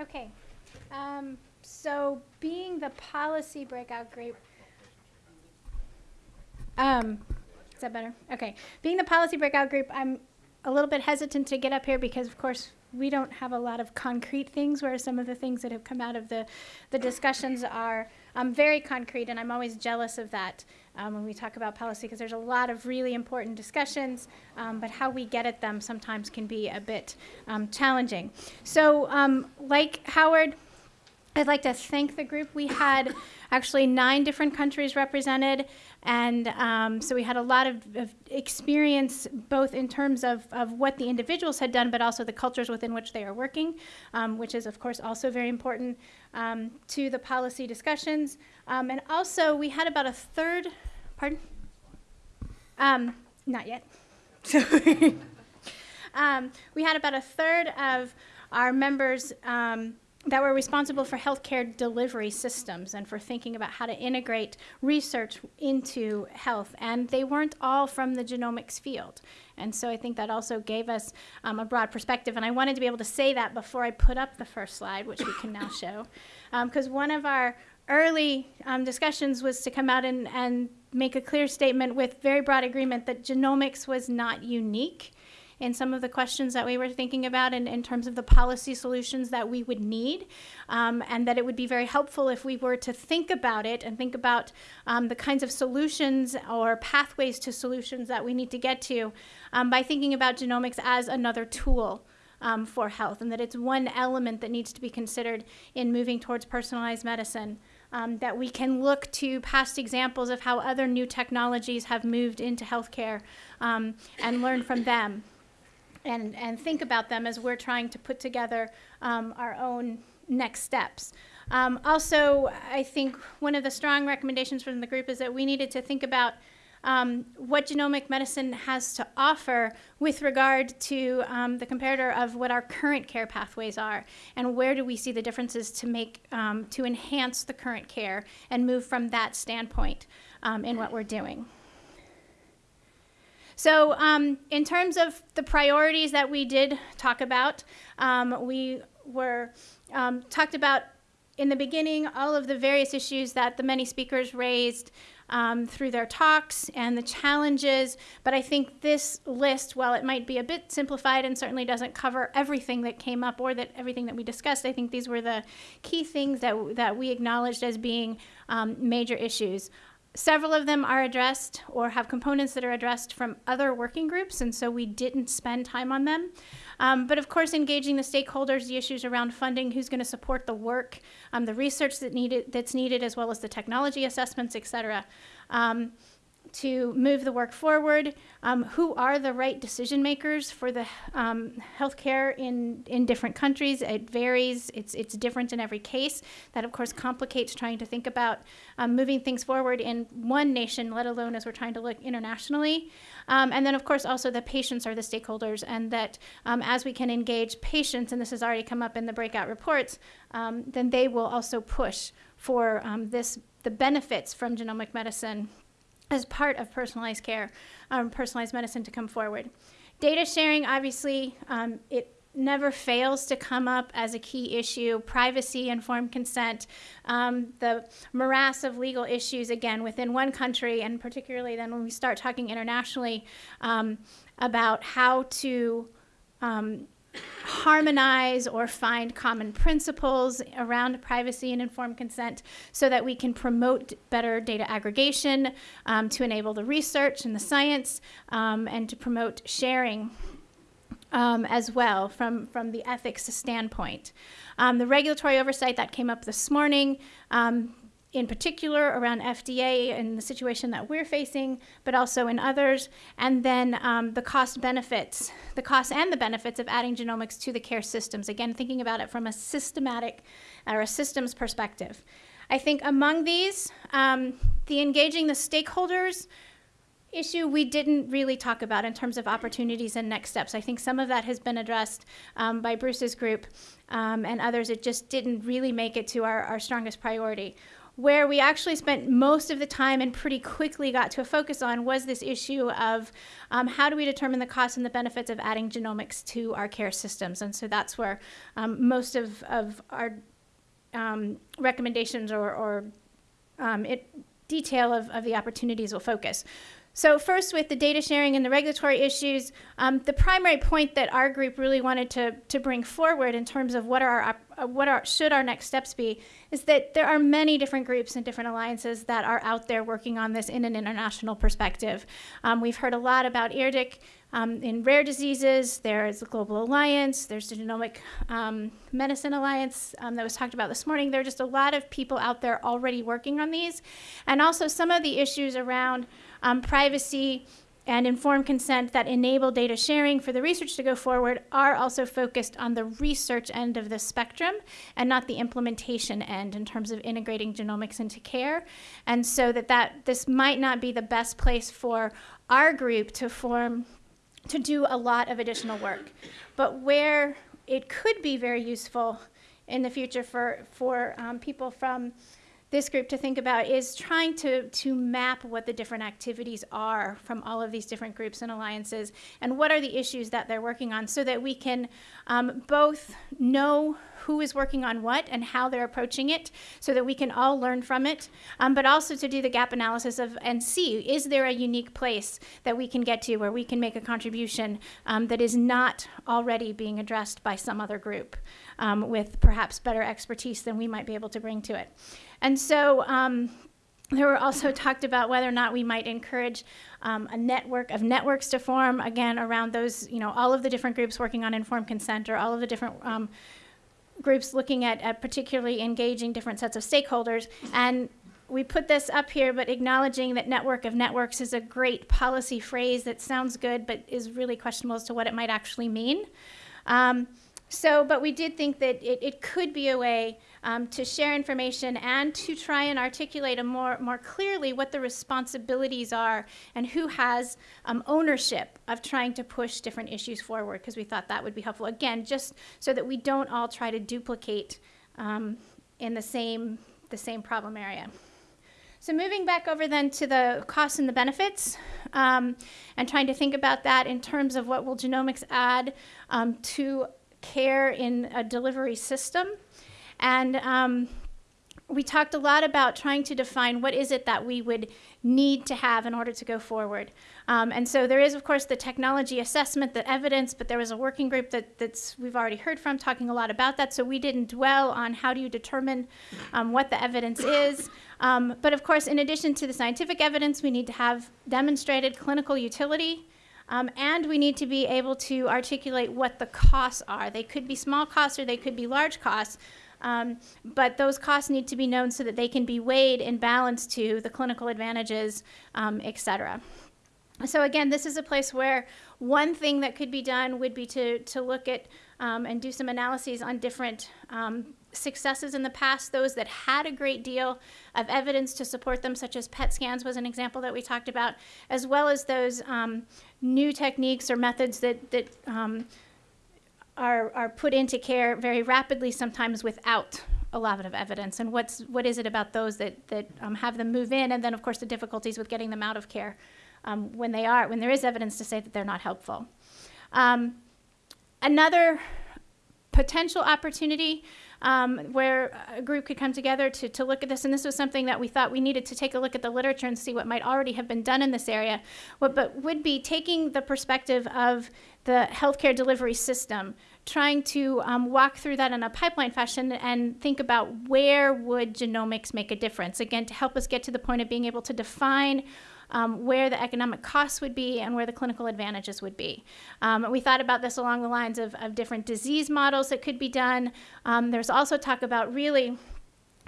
Okay. Um, so being the policy breakout group, um, is that better? Okay. Being the policy breakout group, I'm a little bit hesitant to get up here because, of course, we don't have a lot of concrete things, whereas some of the things that have come out of the, the discussions are um, very concrete, and I'm always jealous of that um, when we talk about policy because there's a lot of really important discussions, um, but how we get at them sometimes can be a bit um, challenging. So, um, like Howard, I'd like to thank the group. We had actually nine different countries represented, and um, so we had a lot of, of, experience both in terms of, of what the individuals had done, but also the cultures within which they are working, um, which is, of course, also very important um, to the policy discussions. Um, and also, we had about a third, pardon? Um, not yet. Um, we had about a third of our members that were responsible for healthcare delivery systems and for thinking about how to integrate research into health. And they weren't all from the genomics field. And so I think that also gave us um, a broad perspective. And I wanted to be able to say that before I put up the first slide, which we can now show. Because um, one of our early um, discussions was to come out and, and make a clear statement with very broad agreement that genomics was not unique in some of the questions that we were thinking about in, in terms of the policy solutions that we would need, um, and that it would be very helpful if we were to think about it and think about um, the kinds of solutions or pathways to solutions that we need to get to um, by thinking about genomics as another tool. Um, for health, and that it's one element that needs to be considered in moving towards personalized medicine. Um, that we can look to past examples of how other new technologies have moved into healthcare um, and learn from them and, and think about them as we're trying to put together um, our own next steps. Um, also, I think one of the strong recommendations from the group is that we needed to think about um, what genomic medicine has to offer with regard to um, the comparator of what our current care pathways are and where do we see the differences to make um, to enhance the current care and move from that standpoint um, in what we're doing. So um, in terms of the priorities that we did talk about, um, we were um, talked about in the beginning all of the various issues that the many speakers raised um, through their talks and the challenges. But I think this list, while it might be a bit simplified and certainly doesn't cover everything that came up or that everything that we discussed, I think these were the key things that, that we acknowledged as being um, major issues. Several of them are addressed or have components that are addressed from other working groups, and so we didn't spend time on them. Um, but of course, engaging the stakeholders, the issues around funding, who's going to support the work, um, the research that needed, that's needed, as well as the technology assessments, et cetera. Um, to move the work forward. Um, who are the right decision makers for the um, healthcare in, in different countries? It varies. It's, it's different in every case. That, of course, complicates trying to think about um, moving things forward in one nation, let alone as we're trying to look internationally. Um, and then, of course, also the patients are the stakeholders, and that um, as we can engage patients, and this has already come up in the breakout reports, um, then they will also push for this the benefits from genomic medicine as part of personalized care, um, personalized medicine to come forward. Data sharing, obviously, um, it never fails to come up as a key issue. Privacy, informed consent, um, the morass of legal issues, again, within one country, and particularly then when we start talking internationally um, about how to um, harmonize or find common principles around privacy and informed consent so that we can promote better data aggregation um, to enable the research and the science um, and to promote sharing um, as well from, from the ethics standpoint. Um, the regulatory oversight that came up this morning, um, in particular around FDA and the situation that we're facing, but also in others, and then um, the cost benefits, the costs and the benefits of adding genomics to the care systems. Again, thinking about it from a systematic or a systems perspective. I think among these, um, the engaging the stakeholders issue we didn't really talk about in terms of opportunities and next steps. I think some of that has been addressed um, by Bruce's group um, and others. It just didn't really make it to our, our strongest priority where we actually spent most of the time and pretty quickly got to a focus on was this issue of um, how do we determine the costs and the benefits of adding genomics to our care systems. And so that's where um, most of, of our um, recommendations or, or um, it, detail of, of the opportunities will focus. So first, with the data sharing and the regulatory issues, um, the primary point that our group really wanted to, to bring forward in terms of what are our, uh, what are, should our next steps be is that there are many different groups and different alliances that are out there working on this in an international perspective. Um, we've heard a lot about IRDiRC um, in rare diseases. There's the Global Alliance. There's the Genomic um, Medicine Alliance um, that was talked about this morning. There are just a lot of people out there already working on these. And also some of the issues around um, privacy and informed consent that enable data sharing for the research to go forward are also focused on the research end of the spectrum and not the implementation end in terms of integrating genomics into care. And so that, that this might not be the best place for our group to form to do a lot of additional work. But where it could be very useful in the future for, for um, people from this group to think about is trying to, to map what the different activities are from all of these different groups and alliances and what are the issues that they're working on so that we can um, both know who is working on what and how they're approaching it so that we can all learn from it, um, but also to do the gap analysis of and see is there a unique place that we can get to where we can make a contribution um, that is not already being addressed by some other group um, with perhaps better expertise than we might be able to bring to it. And so um, there were also talked about whether or not we might encourage um, a network of networks to form, again, around those, you know, all of the different groups working on informed consent or all of the different um, groups looking at, at particularly engaging different sets of stakeholders. And we put this up here, but acknowledging that network of networks is a great policy phrase that sounds good, but is really questionable as to what it might actually mean. Um, so, but we did think that it, it could be a way um, to share information and to try and articulate more, more clearly what the responsibilities are and who has um, ownership of trying to push different issues forward, because we thought that would be helpful. Again, just so that we don't all try to duplicate um, in the same, the same problem area. So moving back over then to the costs and the benefits, um, and trying to think about that in terms of what will genomics add um, to care in a delivery system. And um, we talked a lot about trying to define what is it that we would need to have in order to go forward. Um, and so there is, of course, the technology assessment, the evidence, but there was a working group that that's we've already heard from talking a lot about that. So we didn't dwell on how do you determine um, what the evidence is. Um, but of course, in addition to the scientific evidence, we need to have demonstrated clinical utility. Um, and we need to be able to articulate what the costs are. They could be small costs or they could be large costs, um, but those costs need to be known so that they can be weighed in balance to the clinical advantages, um, et cetera. So again, this is a place where one thing that could be done would be to, to look at um, and do some analyses on different um, successes in the past, those that had a great deal of evidence to support them, such as PET scans was an example that we talked about, as well as those um, new techniques or methods that, that um, are, are put into care very rapidly, sometimes without a lot of evidence. And what's, what is it about those that, that um, have them move in? And then, of course, the difficulties with getting them out of care um, when they are, when there is evidence to say that they're not helpful. Um, another potential opportunity um, where a group could come together to, to look at this. And this was something that we thought we needed to take a look at the literature and see what might already have been done in this area. What, but would be taking the perspective of the healthcare delivery system, trying to um, walk through that in a pipeline fashion and think about where would genomics make a difference. Again, to help us get to the point of being able to define um, where the economic costs would be and where the clinical advantages would be. Um, we thought about this along the lines of, of different disease models that could be done. Um, there's also talk about really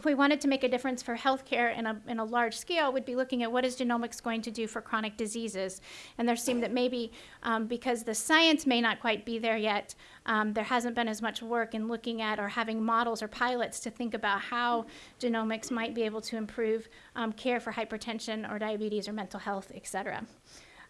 if we wanted to make a difference for healthcare in a, in a large scale, we'd be looking at what is genomics going to do for chronic diseases. And there seemed that maybe um, because the science may not quite be there yet, um, there hasn't been as much work in looking at or having models or pilots to think about how genomics might be able to improve um, care for hypertension or diabetes or mental health, et cetera.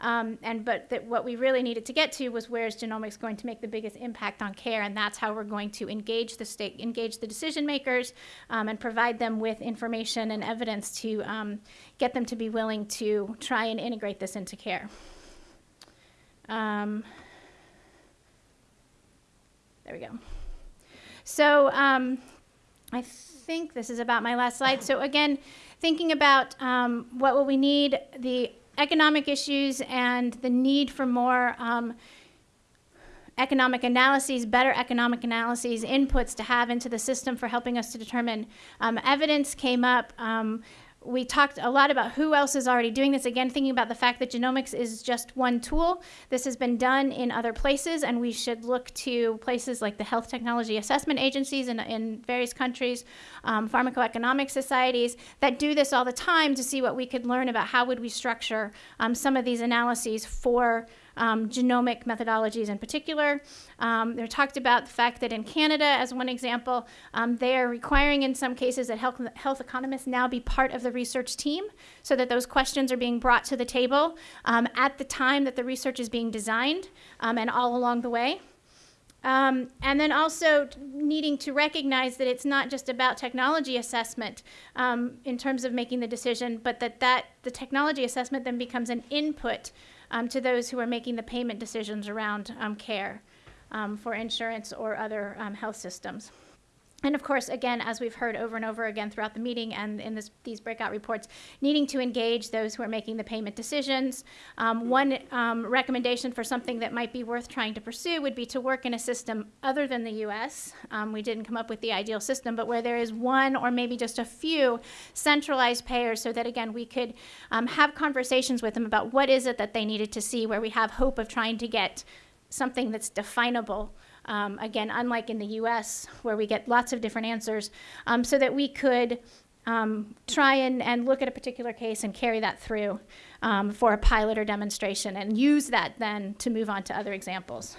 Um, and but that what we really needed to get to was where is genomics going to make the biggest impact on care, and that's how we're going to engage the state, engage the decision makers, um, and provide them with information and evidence to um, get them to be willing to try and integrate this into care. Um, there we go. So um, I think this is about my last slide. So again, thinking about um, what will we need, the economic issues and the need for more um, economic analyses, better economic analyses, inputs to have into the system for helping us to determine um, evidence came up. Um, we talked a lot about who else is already doing this. Again, thinking about the fact that genomics is just one tool. This has been done in other places, and we should look to places like the health technology assessment agencies in, in various countries, um, pharmacoeconomic societies that do this all the time to see what we could learn about how would we structure um, some of these analyses for um, genomic methodologies in particular. Um, they're talked about the fact that in Canada, as one example, um, they are requiring in some cases that health, health economists now be part of the research team so that those questions are being brought to the table um, at the time that the research is being designed um, and all along the way. Um, and then also needing to recognize that it's not just about technology assessment um, in terms of making the decision, but that, that the technology assessment then becomes an input um, to those who are making the payment decisions around um, care um, for insurance or other um, health systems. And of course, again, as we've heard over and over again throughout the meeting and in this, these breakout reports, needing to engage those who are making the payment decisions. Um, one um, recommendation for something that might be worth trying to pursue would be to work in a system other than the US. Um, we didn't come up with the ideal system, but where there is one or maybe just a few centralized payers so that, again, we could um, have conversations with them about what is it that they needed to see, where we have hope of trying to get something that's definable um, again, unlike in the US where we get lots of different answers, um, so that we could um, try and, and look at a particular case and carry that through um, for a pilot or demonstration and use that then to move on to other examples.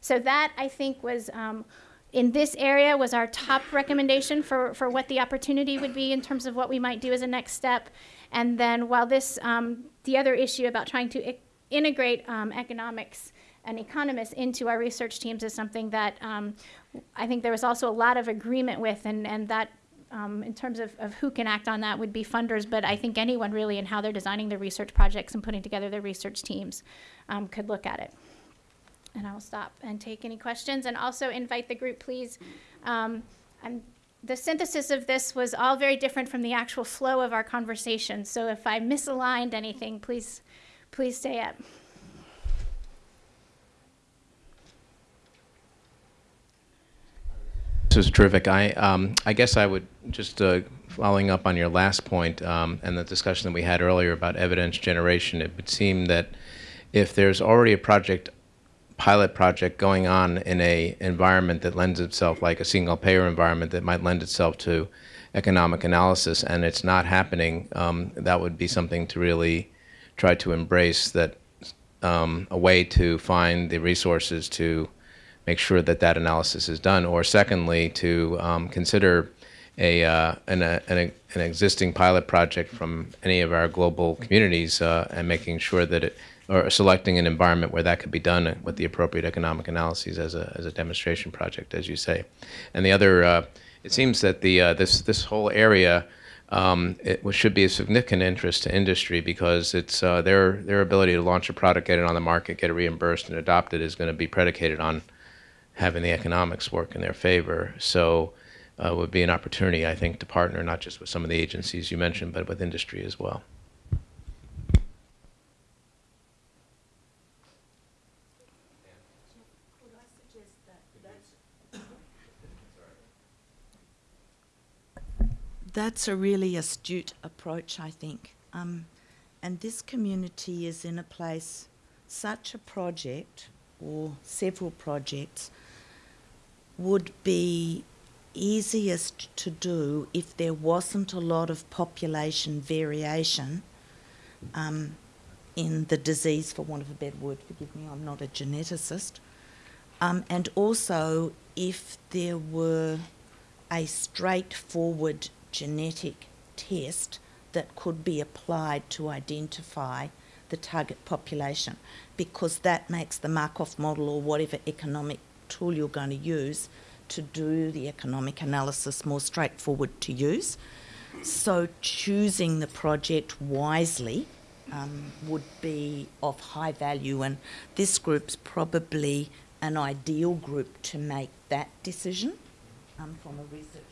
So that I think was um, in this area was our top recommendation for, for what the opportunity would be in terms of what we might do as a next step. And then while this, um, the other issue about trying to integrate um, economics and economists into our research teams is something that um, I think there was also a lot of agreement with, and, and that um, in terms of, of who can act on that would be funders, but I think anyone really in how they're designing their research projects and putting together their research teams um, could look at it. And I'll stop and take any questions and also invite the group, please. Um, and the synthesis of this was all very different from the actual flow of our conversation. So if I misaligned anything, please, please say it. This is terrific. I, um, I guess I would just uh, following up on your last point um, and the discussion that we had earlier about evidence generation. It would seem that if there's already a project, pilot project going on in a environment that lends itself like a single payer environment that might lend itself to economic analysis, and it's not happening, um, that would be something to really try to embrace. That um, a way to find the resources to make sure that that analysis is done. Or secondly, to um, consider a, uh, an, a, an, an, existing pilot project from any of our global communities uh, and making sure that it, or selecting an environment where that could be done with the appropriate economic analyses as a, as a demonstration project, as you say. And the other, uh, it seems that the, uh, this, this whole area um, it should be a significant interest to industry because it's uh, their, their ability to launch a product, get it on the market, get it reimbursed and adopted is going to be predicated on having the economics work in their favor. So uh, would be an opportunity, I think, to partner not just with some of the agencies you mentioned, but with industry as well. That's a really astute approach, I think. Um, and this community is in a place, such a project or several projects would be easiest to do if there wasn't a lot of population variation um, in the disease, for want of a better word, forgive me, I'm not a geneticist, um, and also if there were a straightforward genetic test that could be applied to identify the target population because that makes the Markov model or whatever economic tool you're going to use to do the economic analysis more straightforward to use. So choosing the project wisely um, would be of high value, and this group's probably an ideal group to make that decision um, from a research.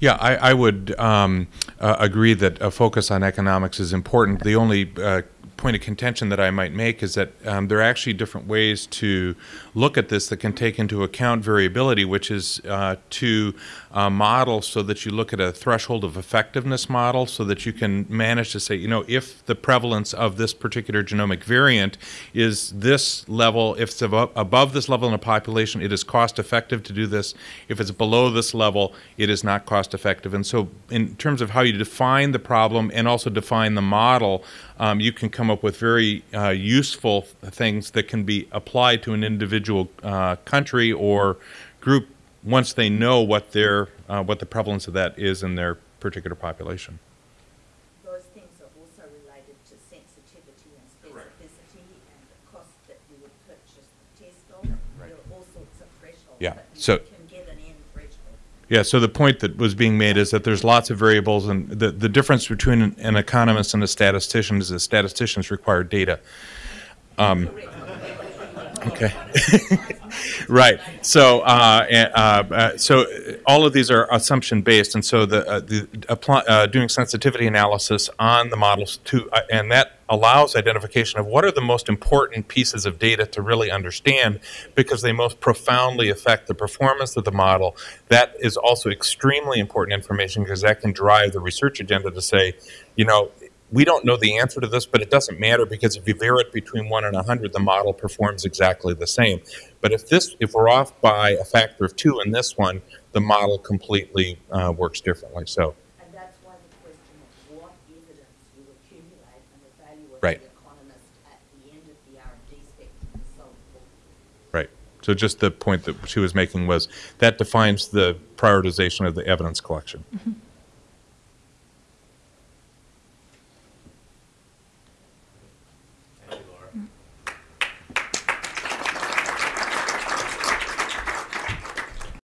Yeah, I, I would um, uh, agree that a focus on economics is important. The only uh, point of contention that I might make is that um, there are actually different ways to look at this that can take into account variability, which is uh, to uh, model so that you look at a threshold of effectiveness model so that you can manage to say, you know, if the prevalence of this particular genomic variant is this level, if it's above, above this level in a population, it is cost effective to do this. If it's below this level, it is not cost effective. And so, in terms of how you define the problem and also define the model, um, you can come up with very uh, useful things that can be applied to an individual uh, country or group once they know what their uh, what the prevalence of that is in their particular population. Those things are also related to sensitivity and specificity and the cost that you would purchase the test of. There are all sorts of thresholds, Yeah, but you so- can get an end threshold. Yeah, so the point that was being made is that there's lots of variables, and the, the difference between an, an economist and a statistician is that statisticians require data. Um, okay. right. So, uh, uh, uh, so all of these are assumption based, and so the, uh, the apply, uh, doing sensitivity analysis on the models to, uh, and that allows identification of what are the most important pieces of data to really understand because they most profoundly affect the performance of the model. That is also extremely important information because that can drive the research agenda to say, you know, we don't know the answer to this, but it doesn't matter because if you vary it between one and a hundred, the model performs exactly the same. But if this, if we're off by a factor of two in this one, the model completely uh, works differently. So, And that's why the question of what evidence you accumulate and the value of Right. the economist at the end of the R&D spectrum is so important. right. So just the point that she was making was that defines the prioritization of the evidence collection. Mm-hmm.